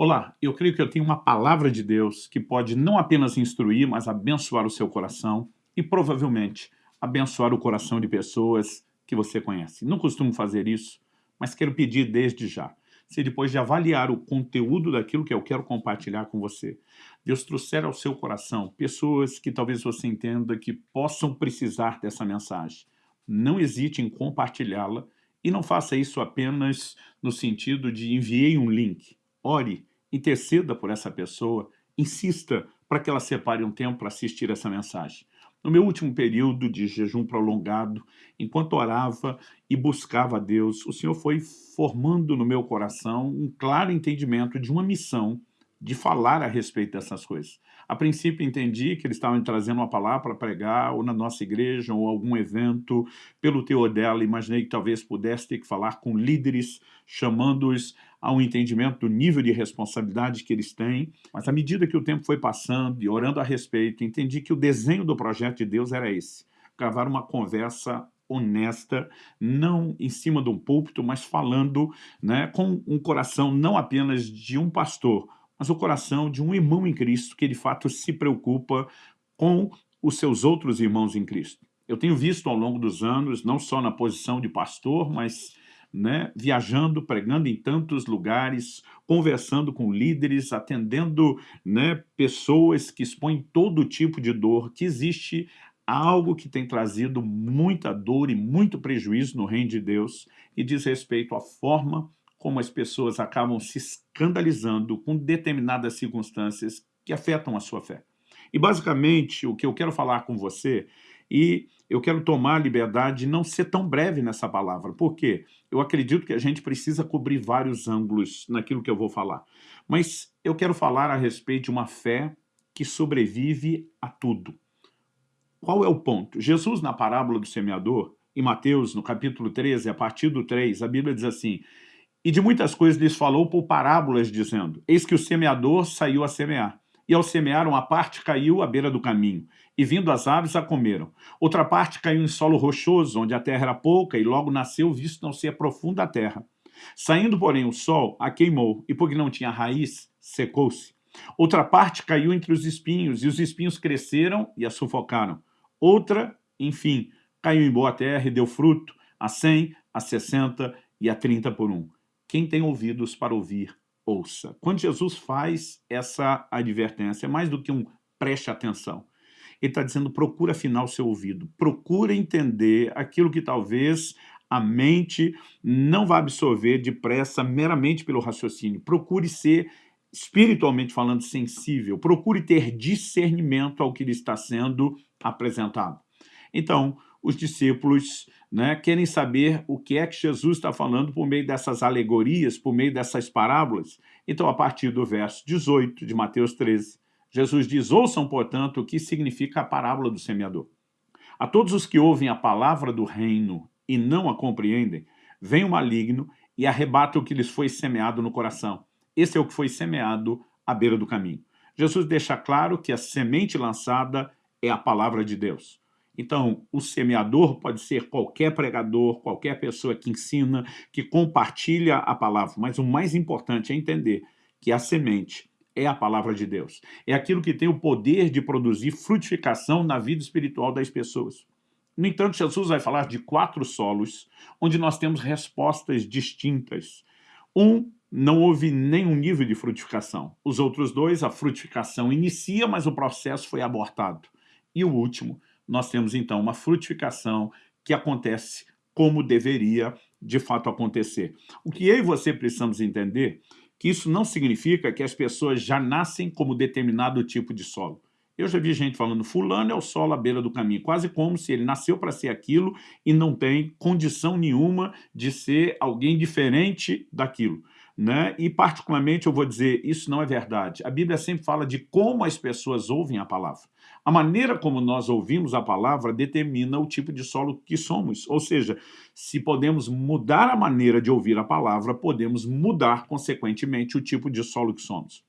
Olá, eu creio que eu tenho uma palavra de Deus que pode não apenas instruir, mas abençoar o seu coração e provavelmente abençoar o coração de pessoas que você conhece. Não costumo fazer isso, mas quero pedir desde já. Se depois de avaliar o conteúdo daquilo que eu quero compartilhar com você, Deus trouxer ao seu coração pessoas que talvez você entenda que possam precisar dessa mensagem, não hesite em compartilhá-la e não faça isso apenas no sentido de enviei um link. Ore, interceda por essa pessoa, insista para que ela separe um tempo para assistir essa mensagem. No meu último período de jejum prolongado, enquanto orava e buscava a Deus, o Senhor foi formando no meu coração um claro entendimento de uma missão de falar a respeito dessas coisas. A princípio entendi que eles estavam trazendo uma palavra para pregar, ou na nossa igreja, ou algum evento, pelo teor dela, imaginei que talvez pudesse ter que falar com líderes, chamando-os a um entendimento do nível de responsabilidade que eles têm, mas à medida que o tempo foi passando e orando a respeito, entendi que o desenho do projeto de Deus era esse, gravar uma conversa honesta, não em cima de um púlpito, mas falando né, com um coração não apenas de um pastor, mas o coração de um irmão em Cristo que de fato se preocupa com os seus outros irmãos em Cristo. Eu tenho visto ao longo dos anos, não só na posição de pastor, mas né, viajando, pregando em tantos lugares, conversando com líderes, atendendo né, pessoas que expõem todo tipo de dor, que existe algo que tem trazido muita dor e muito prejuízo no reino de Deus e diz respeito à forma como as pessoas acabam se escandalizando com determinadas circunstâncias que afetam a sua fé. E basicamente o que eu quero falar com você, e eu quero tomar a liberdade de não ser tão breve nessa palavra, porque eu acredito que a gente precisa cobrir vários ângulos naquilo que eu vou falar. Mas eu quero falar a respeito de uma fé que sobrevive a tudo. Qual é o ponto? Jesus, na parábola do semeador, em Mateus, no capítulo 13, a partir do 3, a Bíblia diz assim, e de muitas coisas lhes falou por parábolas, dizendo, Eis que o semeador saiu a semear. E ao semear, uma parte caiu à beira do caminho, e vindo as aves a comeram. Outra parte caiu em solo rochoso, onde a terra era pouca, e logo nasceu, visto não ser profunda a terra. Saindo, porém, o sol, a queimou, e porque não tinha raiz, secou-se. Outra parte caiu entre os espinhos, e os espinhos cresceram e a sufocaram. Outra, enfim, caiu em boa terra e deu fruto, a cem, a sessenta e a trinta por um. Quem tem ouvidos para ouvir, ouça. Quando Jesus faz essa advertência, é mais do que um preste atenção. Ele está dizendo, procura afinar o seu ouvido, procura entender aquilo que talvez a mente não vai absorver depressa meramente pelo raciocínio. Procure ser, espiritualmente falando, sensível. Procure ter discernimento ao que lhe está sendo apresentado. Então, os discípulos né, querem saber o que é que Jesus está falando por meio dessas alegorias, por meio dessas parábolas. Então, a partir do verso 18 de Mateus 13, Jesus diz, ouçam, portanto, o que significa a parábola do semeador. A todos os que ouvem a palavra do reino e não a compreendem, vem o maligno e arrebata o que lhes foi semeado no coração. Esse é o que foi semeado à beira do caminho. Jesus deixa claro que a semente lançada é a palavra de Deus. Então, o semeador pode ser qualquer pregador, qualquer pessoa que ensina, que compartilha a palavra, mas o mais importante é entender que a semente é a palavra de Deus. É aquilo que tem o poder de produzir frutificação na vida espiritual das pessoas. No entanto, Jesus vai falar de quatro solos, onde nós temos respostas distintas. Um, não houve nenhum nível de frutificação. Os outros dois, a frutificação inicia, mas o processo foi abortado. E o último, nós temos então uma frutificação que acontece como deveria de fato acontecer. O que eu e você precisamos entender que isso não significa que as pessoas já nascem como determinado tipo de solo. Eu já vi gente falando, fulano é o solo à beira do caminho, quase como se ele nasceu para ser aquilo e não tem condição nenhuma de ser alguém diferente daquilo. Né? E particularmente eu vou dizer, isso não é verdade. A Bíblia sempre fala de como as pessoas ouvem a palavra. A maneira como nós ouvimos a palavra determina o tipo de solo que somos. Ou seja, se podemos mudar a maneira de ouvir a palavra, podemos mudar, consequentemente, o tipo de solo que somos.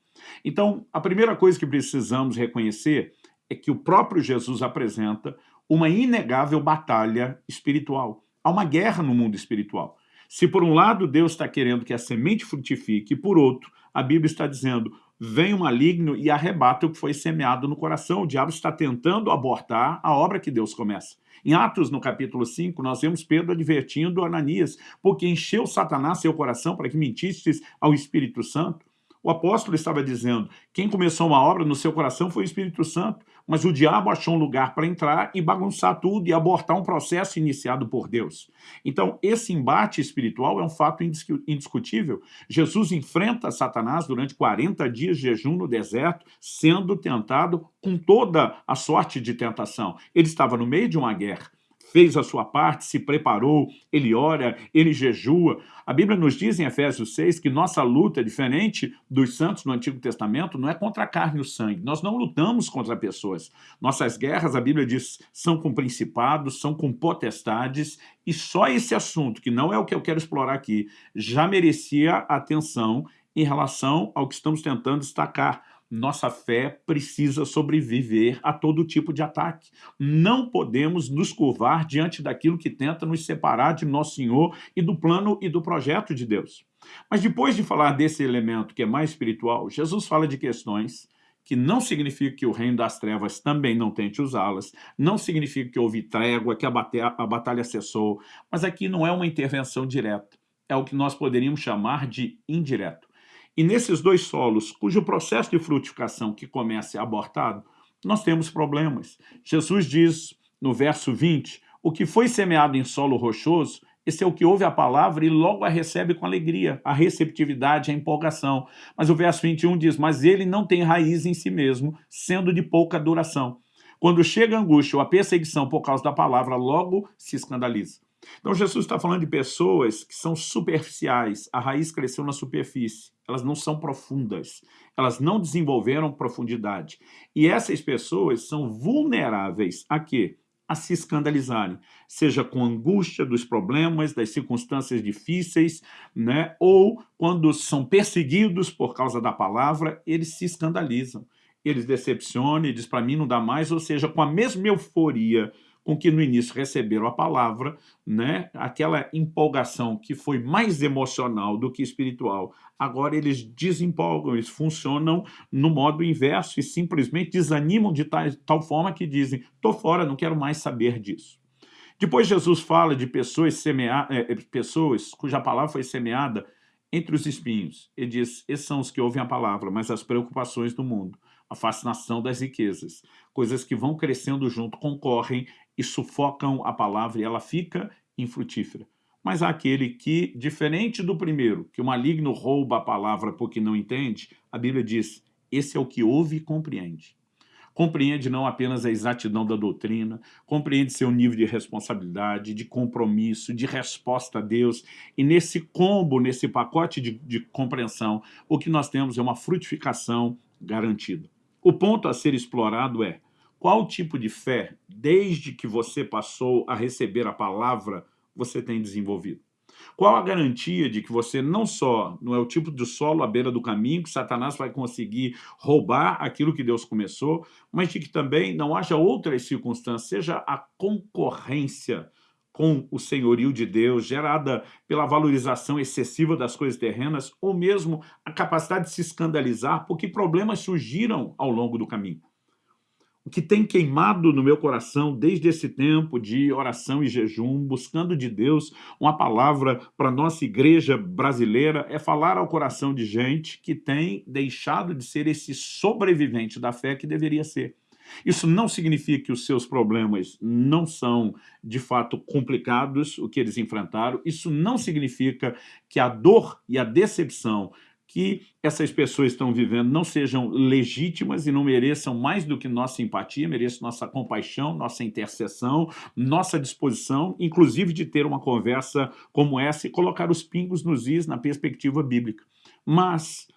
Então, a primeira coisa que precisamos reconhecer é que o próprio Jesus apresenta uma inegável batalha espiritual. Há uma guerra no mundo espiritual. Se por um lado Deus está querendo que a semente frutifique, e por outro, a Bíblia está dizendo, vem o maligno e arrebata o que foi semeado no coração. O diabo está tentando abortar a obra que Deus começa. Em Atos, no capítulo 5, nós vemos Pedro advertindo Ananias, porque encheu Satanás seu coração para que mentistes ao Espírito Santo. O apóstolo estava dizendo, quem começou uma obra no seu coração foi o Espírito Santo, mas o diabo achou um lugar para entrar e bagunçar tudo e abortar um processo iniciado por Deus. Então, esse embate espiritual é um fato indiscutível. Jesus enfrenta Satanás durante 40 dias de jejum no deserto, sendo tentado com toda a sorte de tentação. Ele estava no meio de uma guerra fez a sua parte, se preparou, ele ora, ele jejua. A Bíblia nos diz em Efésios 6 que nossa luta, diferente dos santos no Antigo Testamento, não é contra a carne e o sangue. Nós não lutamos contra pessoas. Nossas guerras, a Bíblia diz, são com principados, são com potestades, e só esse assunto, que não é o que eu quero explorar aqui, já merecia atenção em relação ao que estamos tentando destacar nossa fé precisa sobreviver a todo tipo de ataque. Não podemos nos curvar diante daquilo que tenta nos separar de nosso Senhor e do plano e do projeto de Deus. Mas depois de falar desse elemento que é mais espiritual, Jesus fala de questões que não significa que o reino das trevas também não tente usá-las, não significa que houve trégua, que a a batalha cessou, mas aqui não é uma intervenção direta, é o que nós poderíamos chamar de indireto. E nesses dois solos, cujo processo de frutificação que começa é abortado, nós temos problemas. Jesus diz no verso 20, o que foi semeado em solo rochoso, esse é o que ouve a palavra e logo a recebe com alegria, a receptividade, a empolgação. Mas o verso 21 diz, mas ele não tem raiz em si mesmo, sendo de pouca duração. Quando chega a angústia ou a perseguição por causa da palavra, logo se escandaliza. Então Jesus está falando de pessoas que são superficiais, a raiz cresceu na superfície, elas não são profundas, elas não desenvolveram profundidade. E essas pessoas são vulneráveis a quê? A se escandalizarem, seja com angústia dos problemas, das circunstâncias difíceis, né? ou quando são perseguidos por causa da palavra, eles se escandalizam. Eles decepcionam e dizem, para mim não dá mais, ou seja, com a mesma euforia com que no início receberam a palavra, né? aquela empolgação que foi mais emocional do que espiritual, agora eles desempolgam, eles funcionam no modo inverso e simplesmente desanimam de tal, tal forma que dizem, estou fora, não quero mais saber disso. Depois Jesus fala de pessoas, semea... É, pessoas cuja palavra foi semeada entre os espinhos. Ele diz, esses são os que ouvem a palavra, mas as preocupações do mundo, a fascinação das riquezas, coisas que vão crescendo junto, concorrem e sufocam a palavra e ela fica infrutífera. Mas há aquele que, diferente do primeiro, que o maligno rouba a palavra porque não entende, a Bíblia diz, esse é o que ouve e compreende. Compreende não apenas a exatidão da doutrina, compreende seu nível de responsabilidade, de compromisso, de resposta a Deus. E nesse combo, nesse pacote de, de compreensão, o que nós temos é uma frutificação garantida. O ponto a ser explorado é, qual tipo de fé, desde que você passou a receber a palavra, você tem desenvolvido? Qual a garantia de que você não só não é o tipo de solo à beira do caminho, que Satanás vai conseguir roubar aquilo que Deus começou, mas de que também não haja outras circunstâncias, seja a concorrência com o senhorio de Deus, gerada pela valorização excessiva das coisas terrenas, ou mesmo a capacidade de se escandalizar porque problemas surgiram ao longo do caminho o que tem queimado no meu coração desde esse tempo de oração e jejum, buscando de Deus uma palavra para nossa igreja brasileira, é falar ao coração de gente que tem deixado de ser esse sobrevivente da fé que deveria ser. Isso não significa que os seus problemas não são, de fato, complicados, o que eles enfrentaram. Isso não significa que a dor e a decepção que essas pessoas estão vivendo não sejam legítimas e não mereçam mais do que nossa simpatia, mereçam nossa compaixão, nossa intercessão, nossa disposição, inclusive de ter uma conversa como essa e colocar os pingos nos is na perspectiva bíblica. Mas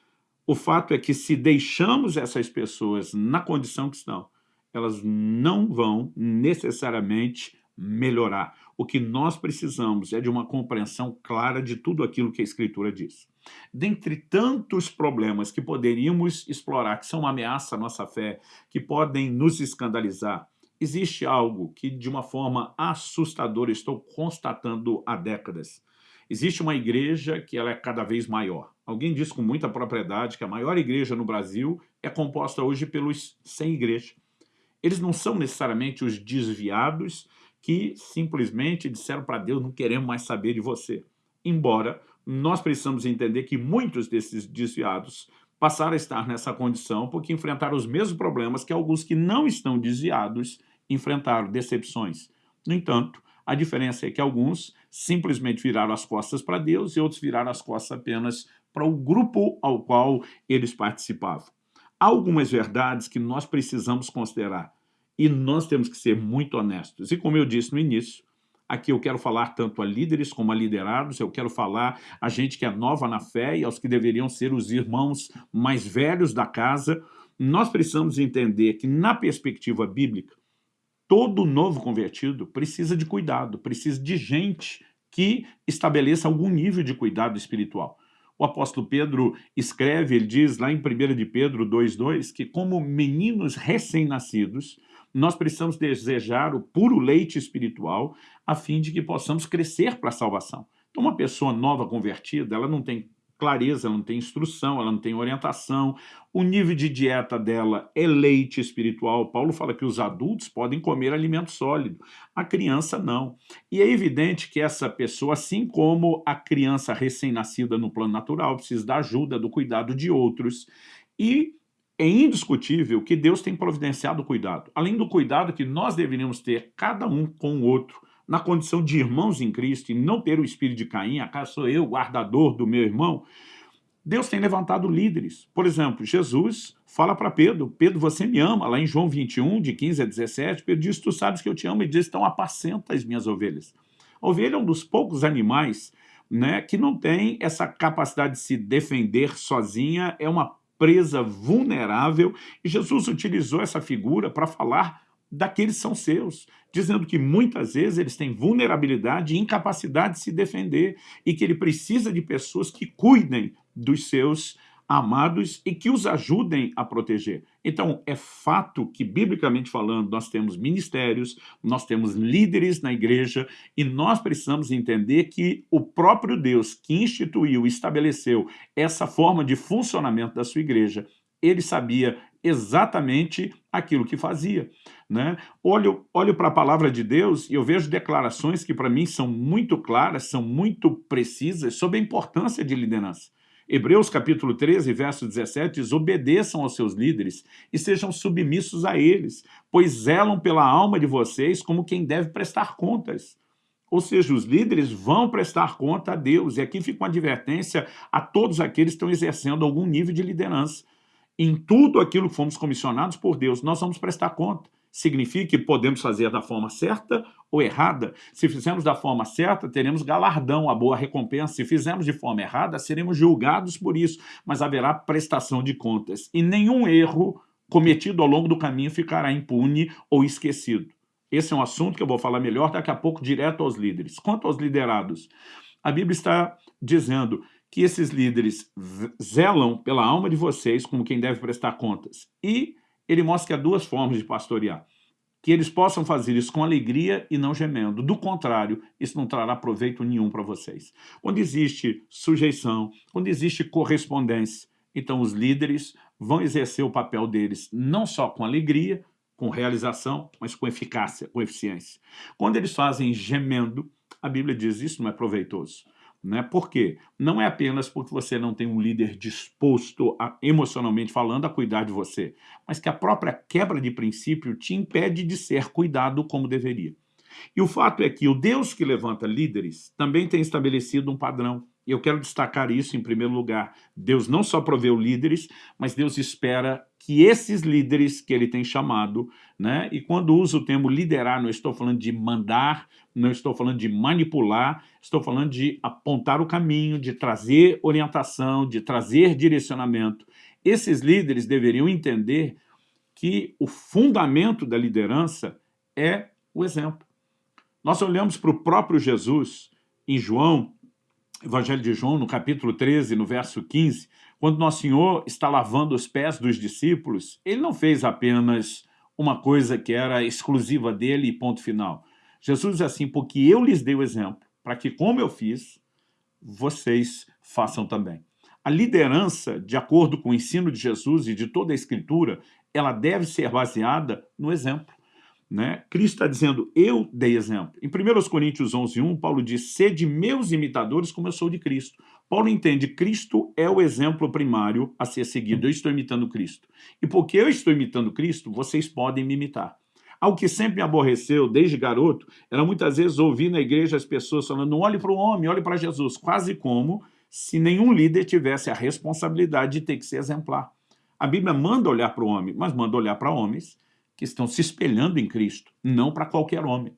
o fato é que se deixamos essas pessoas na condição que estão, elas não vão necessariamente melhorar. O que nós precisamos é de uma compreensão clara de tudo aquilo que a Escritura diz. Dentre tantos problemas que poderíamos explorar, que são uma ameaça à nossa fé, que podem nos escandalizar, existe algo que, de uma forma assustadora, estou constatando há décadas. Existe uma igreja que ela é cada vez maior. Alguém diz com muita propriedade que a maior igreja no Brasil é composta hoje pelos sem igreja. Eles não são necessariamente os desviados que simplesmente disseram para Deus, não queremos mais saber de você. Embora nós precisamos entender que muitos desses desviados passaram a estar nessa condição porque enfrentaram os mesmos problemas que alguns que não estão desviados enfrentaram, decepções. No entanto, a diferença é que alguns simplesmente viraram as costas para Deus e outros viraram as costas apenas para o grupo ao qual eles participavam. Há algumas verdades que nós precisamos considerar e nós temos que ser muito honestos. E como eu disse no início, aqui eu quero falar tanto a líderes como a liderados, eu quero falar a gente que é nova na fé e aos que deveriam ser os irmãos mais velhos da casa. Nós precisamos entender que na perspectiva bíblica, todo novo convertido precisa de cuidado, precisa de gente que estabeleça algum nível de cuidado espiritual. O apóstolo Pedro escreve, ele diz lá em 1 de Pedro 2,2, que como meninos recém-nascidos, nós precisamos desejar o puro leite espiritual a fim de que possamos crescer para a salvação. Então uma pessoa nova convertida, ela não tem clareza, ela não tem instrução, ela não tem orientação, o nível de dieta dela é leite espiritual. Paulo fala que os adultos podem comer alimento sólido, a criança não. E é evidente que essa pessoa, assim como a criança recém-nascida no plano natural, precisa da ajuda, do cuidado de outros. E é indiscutível que Deus tem providenciado o cuidado, além do cuidado que nós deveríamos ter, cada um com o outro, na condição de irmãos em Cristo e não ter o espírito de Caim, acaso sou eu guardador do meu irmão, Deus tem levantado líderes. Por exemplo, Jesus fala para Pedro, Pedro, você me ama, lá em João 21, de 15 a 17, Pedro diz, tu sabes que eu te amo, e diz, então apacenta as minhas ovelhas. A ovelha é um dos poucos animais né, que não tem essa capacidade de se defender sozinha, é uma presa vulnerável, e Jesus utilizou essa figura para falar daqueles são seus, dizendo que muitas vezes eles têm vulnerabilidade e incapacidade de se defender e que ele precisa de pessoas que cuidem dos seus amados e que os ajudem a proteger. Então, é fato que, biblicamente falando, nós temos ministérios, nós temos líderes na igreja e nós precisamos entender que o próprio Deus que instituiu estabeleceu essa forma de funcionamento da sua igreja, ele sabia exatamente aquilo que fazia. Né? Olho, olho para a palavra de Deus e eu vejo declarações que para mim são muito claras, são muito precisas sobre a importância de liderança. Hebreus capítulo 13, verso 17 diz, obedeçam aos seus líderes e sejam submissos a eles, pois zelam pela alma de vocês como quem deve prestar contas. Ou seja, os líderes vão prestar conta a Deus. E aqui fica uma advertência a todos aqueles que estão exercendo algum nível de liderança. Em tudo aquilo que fomos comissionados por Deus, nós vamos prestar conta. Significa que podemos fazer da forma certa ou errada. Se fizermos da forma certa, teremos galardão, a boa recompensa. Se fizermos de forma errada, seremos julgados por isso, mas haverá prestação de contas. E nenhum erro cometido ao longo do caminho ficará impune ou esquecido. Esse é um assunto que eu vou falar melhor daqui a pouco direto aos líderes. Quanto aos liderados, a Bíblia está dizendo que esses líderes zelam pela alma de vocês como quem deve prestar contas. E ele mostra que há duas formas de pastorear. Que eles possam fazer isso com alegria e não gemendo. Do contrário, isso não trará proveito nenhum para vocês. Onde existe sujeição, onde existe correspondência, então os líderes vão exercer o papel deles não só com alegria, com realização, mas com eficácia, com eficiência. Quando eles fazem gemendo, a Bíblia diz isso não é proveitoso. Né? Por quê? Não é apenas porque você não tem um líder disposto, a, emocionalmente falando, a cuidar de você, mas que a própria quebra de princípio te impede de ser cuidado como deveria. E o fato é que o Deus que levanta líderes também tem estabelecido um padrão. E eu quero destacar isso em primeiro lugar. Deus não só proveu líderes, mas Deus espera que esses líderes que ele tem chamado, né? e quando uso o termo liderar, não estou falando de mandar, não estou falando de manipular, estou falando de apontar o caminho, de trazer orientação, de trazer direcionamento. Esses líderes deveriam entender que o fundamento da liderança é o exemplo. Nós olhamos para o próprio Jesus em João, Evangelho de João, no capítulo 13, no verso 15, quando Nosso Senhor está lavando os pés dos discípulos, ele não fez apenas uma coisa que era exclusiva dele e ponto final. Jesus diz assim, porque eu lhes dei o exemplo, para que como eu fiz, vocês façam também. A liderança, de acordo com o ensino de Jesus e de toda a Escritura, ela deve ser baseada no exemplo. Né? Cristo está dizendo, eu dei exemplo. Em 1 Coríntios 11, 1, Paulo diz, sede meus imitadores como eu sou de Cristo. Paulo entende, Cristo é o exemplo primário a ser seguido. Eu estou imitando Cristo. E porque eu estou imitando Cristo, vocês podem me imitar. Algo que sempre me aborreceu desde garoto era muitas vezes ouvir na igreja as pessoas falando não olhe para o homem, olhe para Jesus, quase como se nenhum líder tivesse a responsabilidade de ter que ser exemplar. A Bíblia manda olhar para o homem, mas manda olhar para homens que estão se espelhando em Cristo, não para qualquer homem.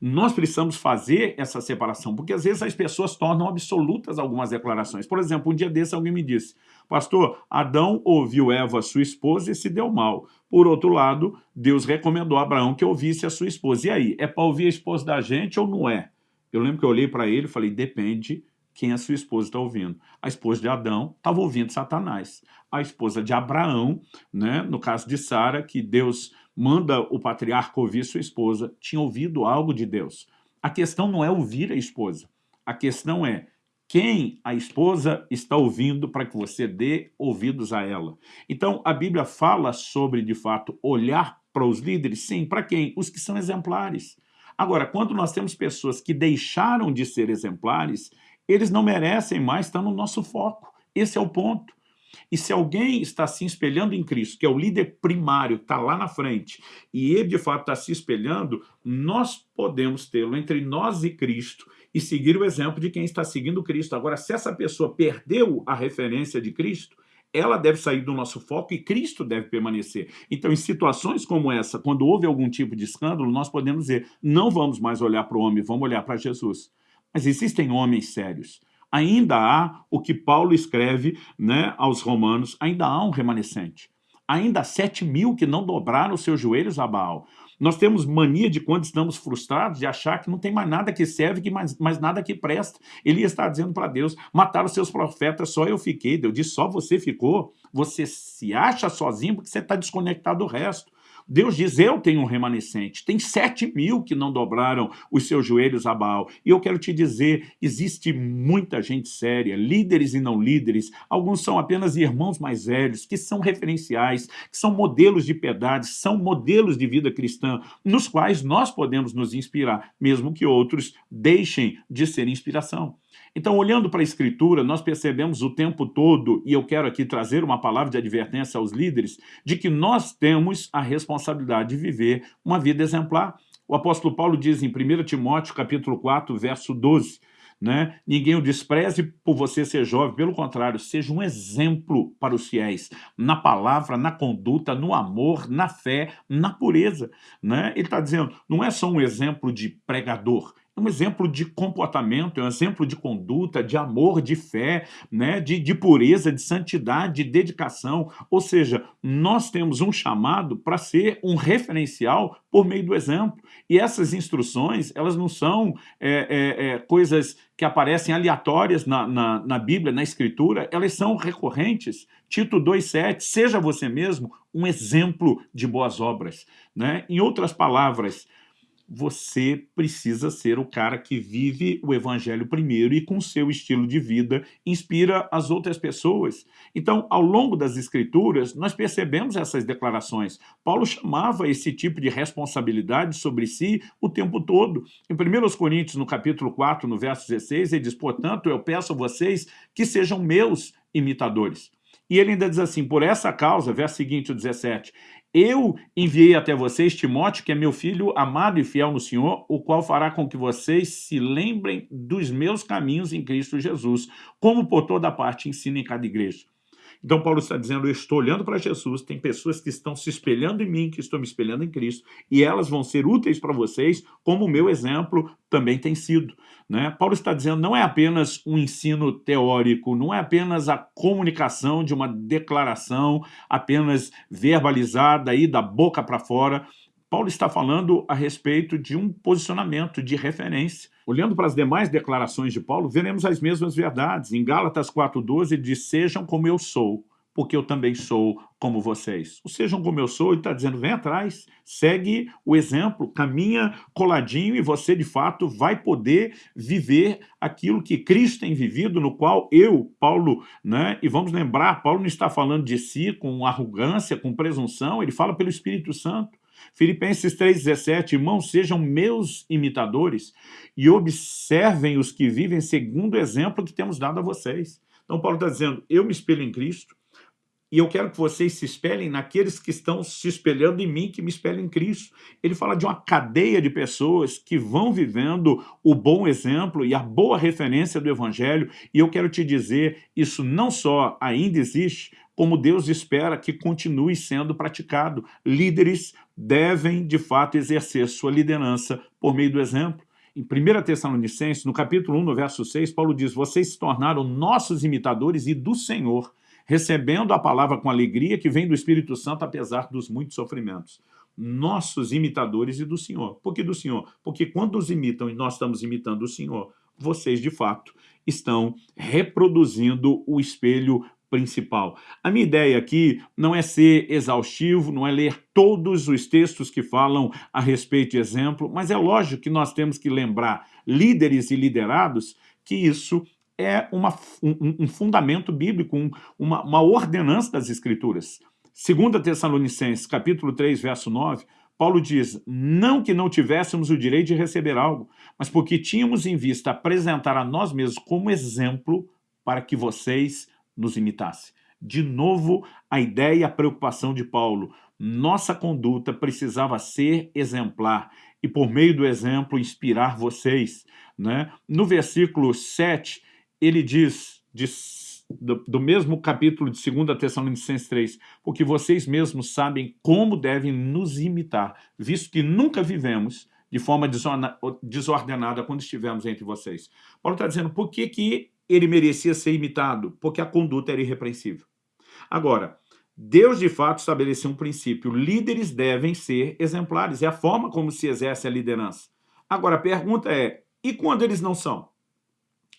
Nós precisamos fazer essa separação, porque às vezes as pessoas tornam absolutas algumas declarações. Por exemplo, um dia desse alguém me disse, pastor, Adão ouviu Eva, sua esposa, e se deu mal. Por outro lado, Deus recomendou a Abraão que ouvisse a sua esposa. E aí, é para ouvir a esposa da gente ou não é? Eu lembro que eu olhei para ele e falei, depende quem a sua esposa está ouvindo. A esposa de Adão estava ouvindo Satanás. A esposa de Abraão, né, no caso de Sara, que Deus manda o patriarca ouvir sua esposa, tinha ouvido algo de Deus. A questão não é ouvir a esposa. A questão é quem a esposa está ouvindo para que você dê ouvidos a ela. Então, a Bíblia fala sobre, de fato, olhar para os líderes, sim, para quem? Os que são exemplares. Agora, quando nós temos pessoas que deixaram de ser exemplares, eles não merecem mais estar no nosso foco. Esse é o ponto. E se alguém está se espelhando em Cristo, que é o líder primário, está lá na frente, e ele de fato está se espelhando, nós podemos tê-lo entre nós e Cristo e seguir o exemplo de quem está seguindo Cristo. Agora, se essa pessoa perdeu a referência de Cristo, ela deve sair do nosso foco e Cristo deve permanecer. Então, em situações como essa, quando houve algum tipo de escândalo, nós podemos dizer, não vamos mais olhar para o homem, vamos olhar para Jesus. Mas existem homens sérios, ainda há o que Paulo escreve né, aos romanos, ainda há um remanescente. Ainda há sete mil que não dobraram os seus joelhos a Baal. Nós temos mania de, quando estamos frustrados, de achar que não tem mais nada que serve, que mais, mais nada que presta. Ele está dizendo para Deus, mataram seus profetas, só eu fiquei. Deus disse, só você ficou? Você se acha sozinho porque você está desconectado do resto. Deus diz, eu tenho um remanescente. Tem sete mil que não dobraram os seus joelhos a Baal. E eu quero te dizer, existe muita gente séria, líderes e não líderes, alguns são apenas irmãos mais velhos, que são referenciais, que são modelos de piedade, são modelos de vida cristã, nos quais nós podemos nos inspirar, mesmo que outros deixem de ser inspiração. Então, olhando para a Escritura, nós percebemos o tempo todo, e eu quero aqui trazer uma palavra de advertência aos líderes, de que nós temos a responsabilidade de viver uma vida exemplar. O apóstolo Paulo diz em 1 Timóteo, capítulo 4, verso 12, né? Ninguém o despreze por você ser jovem, pelo contrário, seja um exemplo para os fiéis, na palavra, na conduta, no amor, na fé, na pureza. Né? Ele está dizendo, não é só um exemplo de pregador, um exemplo de comportamento, é um exemplo de conduta, de amor, de fé, né, de, de pureza, de santidade, de dedicação. Ou seja, nós temos um chamado para ser um referencial por meio do exemplo. E essas instruções, elas não são é, é, é, coisas que aparecem aleatórias na, na, na Bíblia, na Escritura, elas são recorrentes. Tito 2,7, seja você mesmo um exemplo de boas obras. Né? Em outras palavras, você precisa ser o cara que vive o evangelho primeiro e com seu estilo de vida inspira as outras pessoas. Então, ao longo das escrituras, nós percebemos essas declarações. Paulo chamava esse tipo de responsabilidade sobre si o tempo todo. Em 1 Coríntios, no capítulo 4, no verso 16, ele diz, portanto, eu peço a vocês que sejam meus imitadores. E ele ainda diz assim, por essa causa, verso seguinte, o 17, eu enviei até vocês Timóteo, que é meu filho amado e fiel no Senhor, o qual fará com que vocês se lembrem dos meus caminhos em Cristo Jesus, como por toda parte ensina em cada igreja. Então Paulo está dizendo, eu estou olhando para Jesus, tem pessoas que estão se espelhando em mim, que estão me espelhando em Cristo, e elas vão ser úteis para vocês, como o meu exemplo também tem sido. Né? Paulo está dizendo, não é apenas um ensino teórico, não é apenas a comunicação de uma declaração apenas verbalizada aí da boca para fora, Paulo está falando a respeito de um posicionamento de referência. Olhando para as demais declarações de Paulo, veremos as mesmas verdades. Em Gálatas 4,12 diz, sejam como eu sou, porque eu também sou como vocês. Ou sejam como eu sou, ele está dizendo, vem atrás, segue o exemplo, caminha coladinho e você, de fato, vai poder viver aquilo que Cristo tem vivido, no qual eu, Paulo, né, e vamos lembrar, Paulo não está falando de si com arrogância, com presunção, ele fala pelo Espírito Santo. Filipenses 3,17, irmãos, sejam meus imitadores e observem os que vivem segundo o exemplo que temos dado a vocês. Então Paulo está dizendo, eu me espelho em Cristo, e eu quero que vocês se espelhem naqueles que estão se espelhando em mim, que me espelhem em Cristo. Ele fala de uma cadeia de pessoas que vão vivendo o bom exemplo e a boa referência do Evangelho, e eu quero te dizer, isso não só ainda existe, como Deus espera que continue sendo praticado. Líderes devem, de fato, exercer sua liderança por meio do exemplo. Em 1 Tessalonicenses, no capítulo 1, no verso 6, Paulo diz, vocês se tornaram nossos imitadores e do Senhor, recebendo a palavra com alegria que vem do Espírito Santo, apesar dos muitos sofrimentos. Nossos imitadores e do Senhor. Por que do Senhor? Porque quando os imitam e nós estamos imitando o Senhor, vocês, de fato, estão reproduzindo o espelho principal. A minha ideia aqui não é ser exaustivo, não é ler todos os textos que falam a respeito de exemplo, mas é lógico que nós temos que lembrar, líderes e liderados, que isso é uma, um, um, fundamento bíblico, um, uma, uma ordenança das Escrituras. 2 Tessalonicenses, capítulo 3, verso 9, Paulo diz, não que não tivéssemos o direito de receber algo, mas porque tínhamos em vista apresentar a nós mesmos como exemplo para que vocês nos imitassem. De novo, a ideia e a preocupação de Paulo. Nossa conduta precisava ser exemplar e, por meio do exemplo, inspirar vocês. Né? No versículo 7, ele diz, diz do, do, mesmo capítulo de 2 Tessalonicenses 3, porque vocês mesmos sabem como devem nos imitar, visto que nunca vivemos de forma desordenada quando estivemos entre vocês. Paulo está dizendo, por que, que ele merecia ser imitado? Porque a conduta era irrepreensível. Agora, Deus de fato estabeleceu um princípio, líderes devem ser exemplares, é a forma como se exerce a liderança. Agora, a pergunta é, e quando eles não são?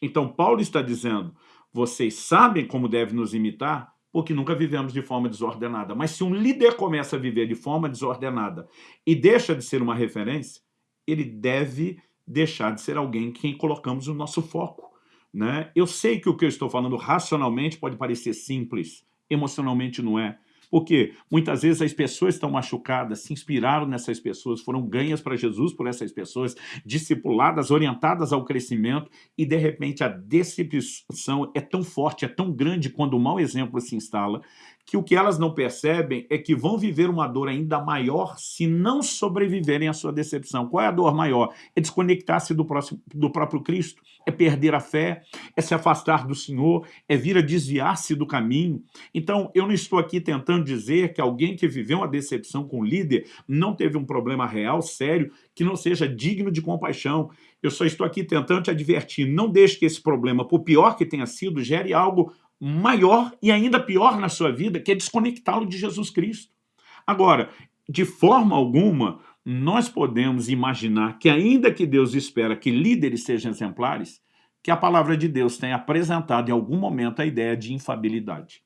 Então, Paulo está dizendo, vocês sabem como devem nos imitar, porque nunca vivemos de forma desordenada. Mas se um líder começa a viver de forma desordenada e deixa de ser uma referência, ele deve deixar de ser alguém em quem colocamos o nosso foco. Né? Eu sei que o que eu estou falando racionalmente pode parecer simples, emocionalmente não é. Porque muitas vezes as pessoas estão machucadas, se inspiraram nessas pessoas, foram ganhas para Jesus por essas pessoas, discipuladas, orientadas ao crescimento, e de repente a decepção é tão forte, é tão grande quando o mau exemplo se instala, que o que elas não percebem é que vão viver uma dor ainda maior se não sobreviverem à sua decepção. Qual é a dor maior? É desconectar-se do, do próprio Cristo, é perder a fé, é se afastar do Senhor, é vir a desviar-se do caminho. Então, eu não estou aqui tentando dizer que alguém que viveu uma decepção com o líder não teve um problema real, sério, que não seja digno de compaixão. Eu só estou aqui tentando te advertir, não deixe que esse problema, por pior que tenha sido, gere algo maior e ainda pior na sua vida, que é desconectá-lo de Jesus Cristo. Agora, de forma alguma, nós podemos imaginar que ainda que Deus espera que líderes sejam exemplares, que a palavra de Deus tenha apresentado em algum momento a ideia de infabilidade.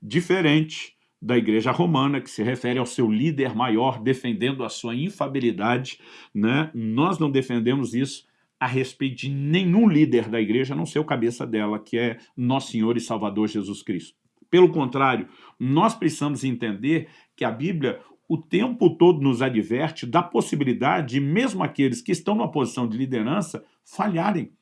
Diferente da igreja romana, que se refere ao seu líder maior defendendo a sua infabilidade, né? nós não defendemos isso, a respeito de nenhum líder da igreja, a não ser o cabeça dela, que é Nosso Senhor e Salvador Jesus Cristo. Pelo contrário, nós precisamos entender que a Bíblia o tempo todo nos adverte da possibilidade de mesmo aqueles que estão numa posição de liderança falharem.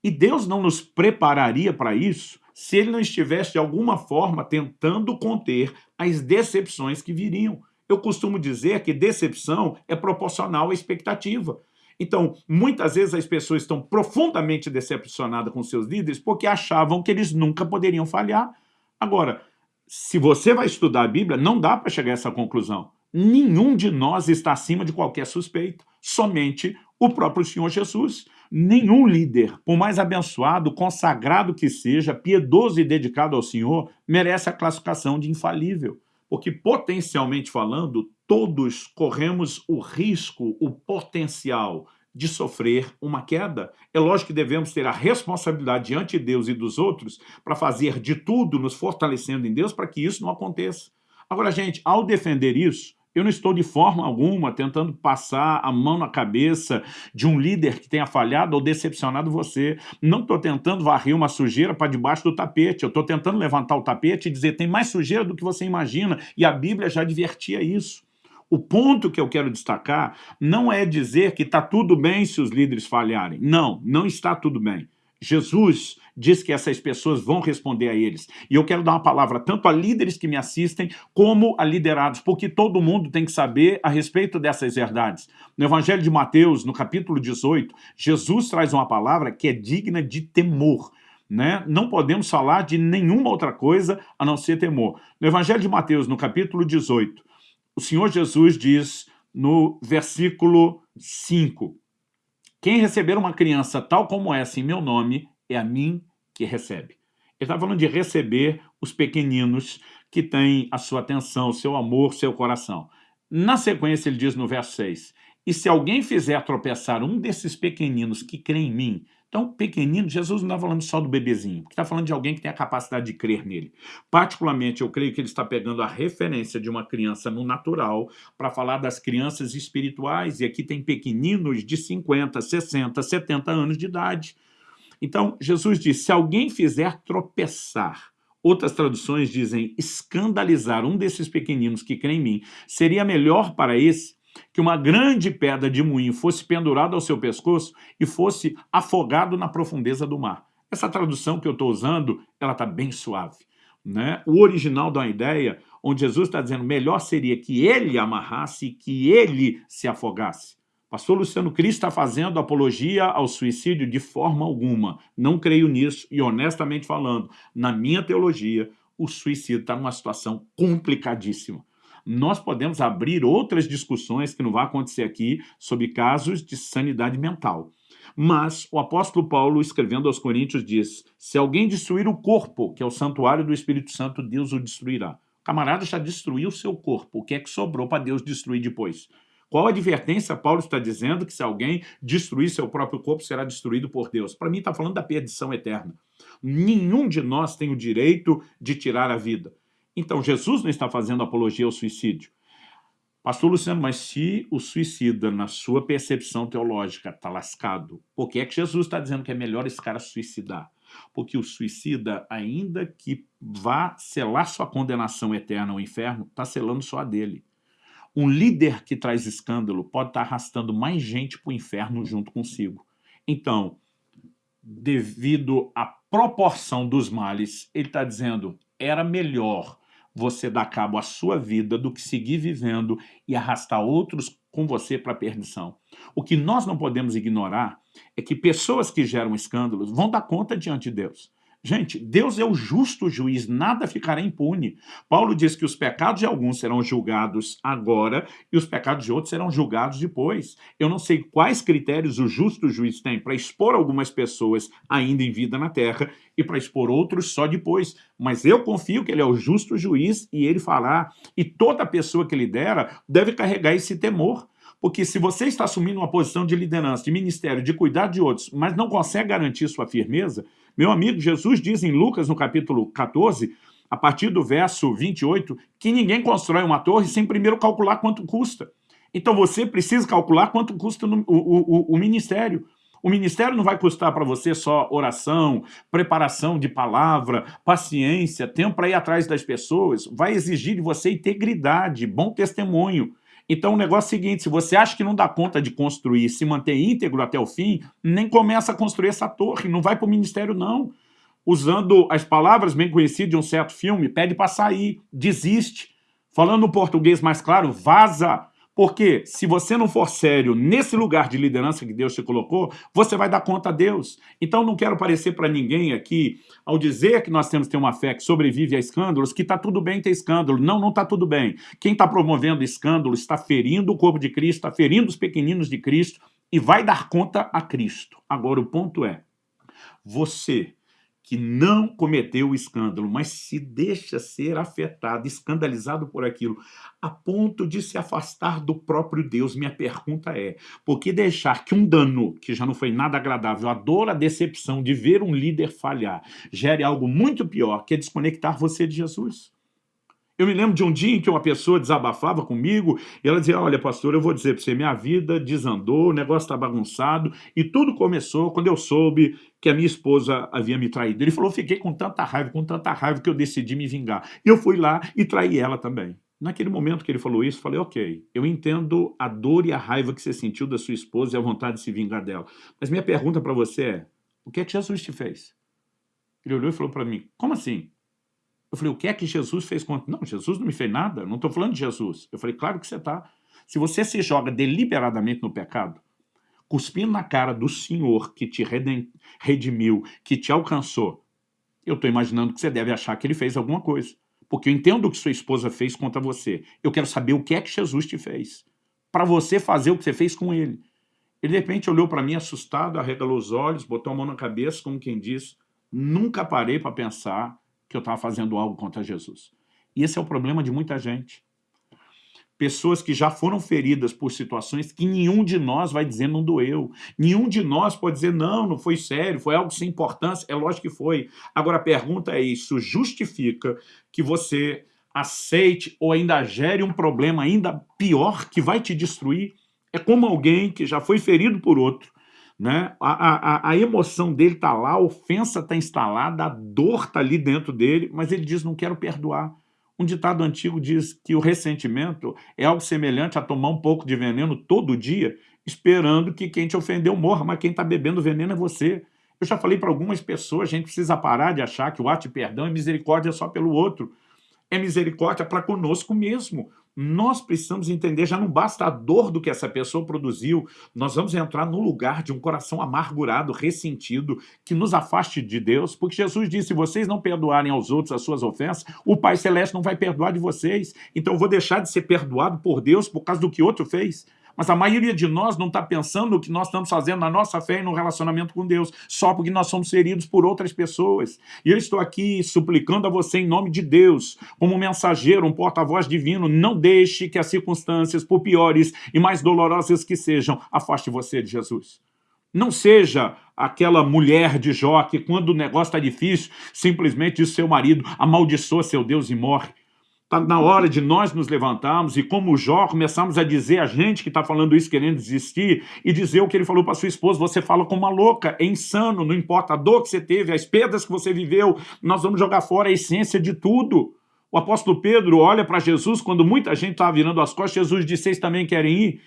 E Deus não nos prepararia para isso se Ele não estivesse de alguma forma tentando conter as decepções que viriam. Eu costumo dizer que decepção é proporcional à expectativa. Então, muitas vezes as pessoas estão profundamente decepcionadas com seus líderes porque achavam que eles nunca poderiam falhar. Agora, se você vai estudar a Bíblia, não dá para chegar a essa conclusão. Nenhum de nós está acima de qualquer suspeito, somente o próprio Senhor Jesus. Nenhum líder, por mais abençoado, consagrado que seja, piedoso e dedicado ao Senhor, merece a classificação de infalível. Porque, potencialmente falando, todos corremos o risco, o potencial de sofrer uma queda. É lógico que devemos ter a responsabilidade diante de Deus e dos outros para fazer de tudo, nos fortalecendo em Deus, para que isso não aconteça. Agora, gente, ao defender isso, eu não estou de forma alguma tentando passar a mão na cabeça de um líder que tenha falhado ou decepcionado você. Não estou tentando varrer uma sujeira para debaixo do tapete. Eu estou tentando levantar o tapete e dizer tem mais sujeira do que você imagina. E a Bíblia já advertia isso. O ponto que eu quero destacar não é dizer que está tudo bem se os líderes falharem. Não, não está tudo bem. Jesus diz que essas pessoas vão responder a eles. E eu quero dar uma palavra tanto a líderes que me assistem, como a liderados, porque todo mundo tem que saber a respeito dessas verdades. No Evangelho de Mateus, no capítulo 18, Jesus traz uma palavra que é digna de temor. Né? Não podemos falar de nenhuma outra coisa a não ser temor. No Evangelho de Mateus, no capítulo 18, o Senhor Jesus diz no versículo 5, quem receber uma criança tal como essa em meu nome, é a mim que recebe. Ele está falando de receber os pequeninos que têm a sua atenção, seu amor, seu coração. Na sequência, ele diz no verso 6, e se alguém fizer tropeçar um desses pequeninos que crê em mim, então, pequenino, Jesus não está falando só do bebezinho, está falando de alguém que tem a capacidade de crer nele. Particularmente, eu creio que ele está pegando a referência de uma criança no natural para falar das crianças espirituais, e aqui tem pequeninos de 50, 60, 70 anos de idade. Então, Jesus diz, se alguém fizer tropeçar, outras traduções dizem escandalizar um desses pequeninos que crê em mim, seria melhor para esse que uma grande pedra de moinho fosse pendurada ao seu pescoço e fosse afogado na profundeza do mar. Essa tradução que eu estou usando, ela está bem suave. Né? O original dá uma ideia onde Jesus está dizendo melhor seria que ele amarrasse e que ele se afogasse. Pastor Luciano Cristo está fazendo apologia ao suicídio de forma alguma. Não creio nisso e, honestamente falando, na minha teologia, o suicídio está numa situação complicadíssima. Nós podemos abrir outras discussões que não vai acontecer aqui sobre casos de sanidade mental. Mas o apóstolo Paulo, escrevendo aos Coríntios, diz, se alguém destruir o corpo, que é o santuário do Espírito Santo, Deus o destruirá. O camarada já destruiu o seu corpo, o que é que sobrou para Deus destruir depois? Qual advertência Paulo está dizendo que se alguém destruir seu próprio corpo, será destruído por Deus? Para mim está falando da perdição eterna. Nenhum de nós tem o direito de tirar a vida. Então Jesus não está fazendo apologia ao suicídio. Pastor Luciano, mas se o suicida, na sua percepção teológica, está lascado, por que é que Jesus está dizendo que é melhor esse cara suicidar? Porque o suicida, ainda que vá selar sua condenação eterna ao inferno, está selando só a dele. Um líder que traz escândalo pode estar arrastando mais gente para o inferno junto consigo. Então, devido à proporção dos males, ele está dizendo, era melhor você dar cabo à sua vida do que seguir vivendo e arrastar outros com você para a perdição. O que nós não podemos ignorar é que pessoas que geram escândalos vão dar conta diante de Deus. Gente, Deus é o justo juiz, nada ficará impune. Paulo diz que os pecados de alguns serão julgados agora e os pecados de outros serão julgados depois. Eu não sei quais critérios o justo juiz tem para expor algumas pessoas ainda em vida na terra e para expor outros só depois. Mas eu confio que ele é o justo juiz e ele fará. E toda pessoa que lidera deve carregar esse temor. Porque se você está assumindo uma posição de liderança, de ministério, de cuidar de outros, mas não consegue garantir sua firmeza, meu amigo, Jesus diz em Lucas, no capítulo 14, a partir do verso 28, que ninguém constrói uma torre sem primeiro calcular quanto custa. Então você precisa calcular quanto custa no, o, o, o ministério. O ministério não vai custar para você só oração, preparação de palavra, paciência, tempo para ir atrás das pessoas. Vai exigir de você integridade, bom testemunho. Então o negócio é o seguinte, se você acha que não dá conta de construir, se manter íntegro até o fim, nem começa a construir essa torre, não vai para o ministério não. Usando as palavras bem conhecidas de um certo filme, pede para sair, desiste. Falando no português mais claro, vaza. Porque se você não for sério nesse lugar de liderança que Deus te colocou, você vai dar conta a Deus. Então não quero parecer para ninguém aqui, ao dizer que nós temos que ter uma fé que sobrevive a escândalos, que está tudo bem ter escândalo. Não, não está tudo bem. Quem está promovendo escândalo está ferindo o corpo de Cristo, está ferindo os pequeninos de Cristo e vai dar conta a Cristo. Agora o ponto é, você que não cometeu o escândalo, mas se deixa ser afetado, escandalizado por aquilo, a ponto de se afastar do próprio Deus. Minha pergunta é, por que deixar que um dano, que já não foi nada agradável, a dor, a decepção de ver um líder falhar, gere algo muito pior, que é desconectar você de Jesus? Eu me lembro de um dia em que uma pessoa desabafava comigo e ela dizia, olha pastor, eu vou dizer para você, minha vida desandou, o negócio está bagunçado e tudo começou quando eu soube que a minha esposa havia me traído. Ele falou, fiquei com tanta raiva, com tanta raiva que eu decidi me vingar. E eu fui lá e traí ela também. Naquele momento que ele falou isso, eu falei, ok, eu entendo a dor e a raiva que você sentiu da sua esposa e a vontade de se vingar dela. Mas minha pergunta para você é, o que é que Jesus te fez? Ele olhou e falou para mim, como assim? Eu falei, o que é que Jesus fez contra... Não, Jesus não me fez nada, não estou falando de Jesus. Eu falei, claro que você está. Se você se joga deliberadamente no pecado, cuspindo na cara do Senhor que te redimiu, que te alcançou, eu estou imaginando que você deve achar que ele fez alguma coisa. Porque eu entendo o que sua esposa fez contra você. Eu quero saber o que é que Jesus te fez. Para você fazer o que você fez com ele. Ele de repente olhou para mim assustado, arregalou os olhos, botou a mão na cabeça, como quem diz, nunca parei para pensar que eu estava fazendo algo contra Jesus. E esse é o problema de muita gente. Pessoas que já foram feridas por situações que nenhum de nós vai dizer não doeu. Nenhum de nós pode dizer não, não foi sério, foi algo sem importância. É lógico que foi. Agora a pergunta é isso, justifica que você aceite ou ainda gere um problema ainda pior que vai te destruir? É como alguém que já foi ferido por outro, né? A, a, a emoção dele está lá, a ofensa está instalada, a dor está ali dentro dele, mas ele diz, não quero perdoar. Um ditado antigo diz que o ressentimento é algo semelhante a tomar um pouco de veneno todo dia, esperando que quem te ofendeu morra, mas quem está bebendo veneno é você. Eu já falei para algumas pessoas, a gente precisa parar de achar que o ato de perdão é misericórdia só pelo outro. É misericórdia para conosco mesmo nós precisamos entender, já não basta a dor do que essa pessoa produziu, nós vamos entrar no lugar de um coração amargurado, ressentido, que nos afaste de Deus, porque Jesus disse, se vocês não perdoarem aos outros as suas ofensas, o Pai Celeste não vai perdoar de vocês, então eu vou deixar de ser perdoado por Deus por causa do que outro fez. Mas a maioria de nós não está pensando o que nós estamos fazendo na nossa fé e no relacionamento com Deus, só porque nós somos feridos por outras pessoas. E eu estou aqui suplicando a você em nome de Deus, como mensageiro, um porta-voz divino, não deixe que as circunstâncias, por piores e mais dolorosas que sejam, afaste você de Jesus. Não seja aquela mulher de Jó que, quando o negócio está difícil, simplesmente diz seu marido, amaldiçoa seu Deus e morre. Está na hora de nós nos levantarmos e, como Jó, começarmos a dizer a gente que está falando isso querendo desistir e dizer o que ele falou para sua esposa, você fala como uma louca, é insano, não importa a dor que você teve, as perdas que você viveu, nós vamos jogar fora a essência de tudo. O apóstolo Pedro olha para Jesus, quando muita gente estava virando as costas, Jesus disse, vocês também querem ir?